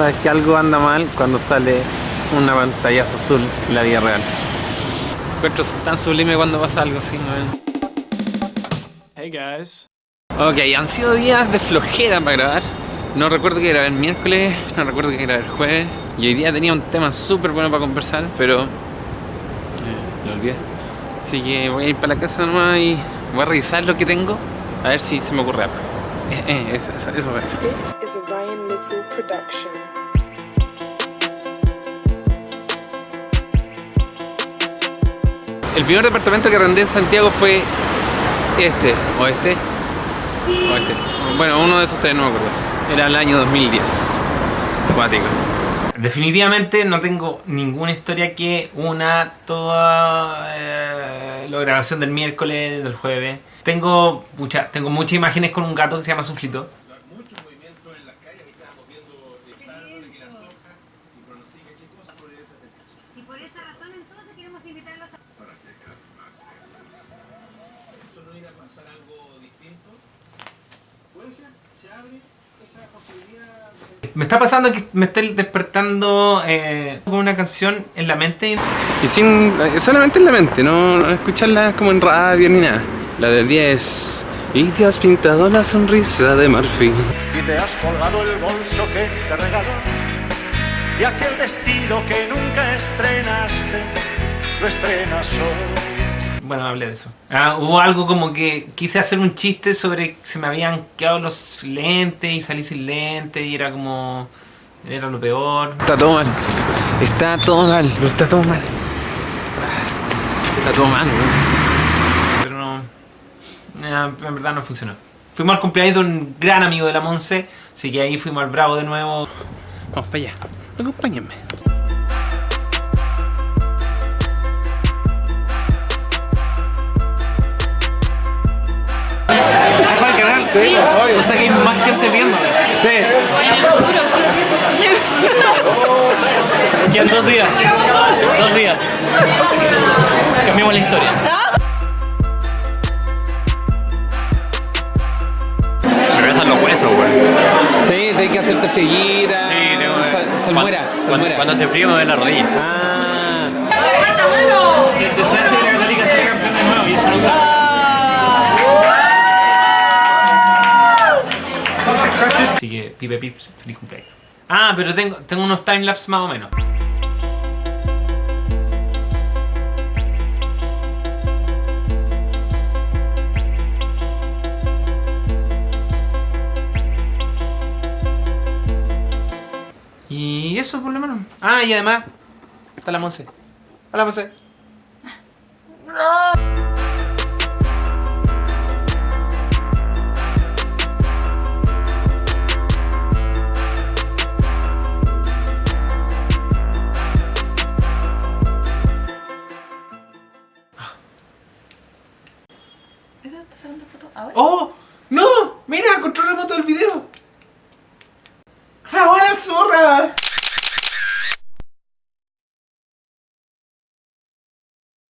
sabes que algo anda mal cuando sale una pantallazo azul en la vida real. Encuentro tan sublime cuando pasa algo así, ¿no? Hey guys. Ok, han sido días de flojera para grabar. No recuerdo que era el miércoles, no recuerdo que era el jueves. Y hoy día tenía un tema súper bueno para conversar, pero... eh, lo olvidé. Así que voy a ir para la casa nomás y voy a revisar lo que tengo. A ver si se me ocurre algo. Eh, eh, eso, eso, eso, eso. El primer departamento que arrendé en Santiago fue este, o este, o este. Bueno, uno de esos tres no me acuerdo. Era el año 2010. Acuático. Definitivamente no tengo ninguna historia que una toda eh, la grabación del miércoles, del jueves. Tengo, mucha, tengo muchas imágenes con un gato que se llama Suflito. Y por esa razón entonces queremos invitarlos a... Me está pasando que me estoy despertando eh, con una canción en la mente y sin solamente en la mente, no, no escucharla como en radio ni nada. La de 10 y te has pintado la sonrisa de marfil. y te has colgado el bolso que te regaló y aquel vestido que nunca estrenaste lo estrenas hoy. Bueno, hablé de eso. Ah, hubo algo como que quise hacer un chiste sobre que se me habían quedado los lentes y salí sin lentes y era como... Era lo peor. Está todo mal. Está todo mal. Está todo mal. Está todo mal, Pero no... eh, en verdad no funcionó. Fuimos al cumpleaños de un gran amigo de la Monse, así que ahí fuimos al Bravo de nuevo. Vamos para allá. Acompáñenme. Sí. O sea que hay más gente viéndome. Sí. Quedan dos días. Dos días. Cambiamos la historia. Me los huesos, güey. Sí, hay que hacerte friguita. Sí, tengo sal- salmuera, Cuando, salmuera. cuando hace frío me duele la rodilla. Ah. Así que, pipe pips, feliz cumpleaños. Ah, pero tengo, tengo unos timelapse más o menos. Y eso por lo menos. Ah, y además, está la Monse. Hola Monse. ¿Esa está sacando foto ahora? ¡Oh! ¡No! ¡Mira! ¡Control remoto del video! ¡La buena zorra!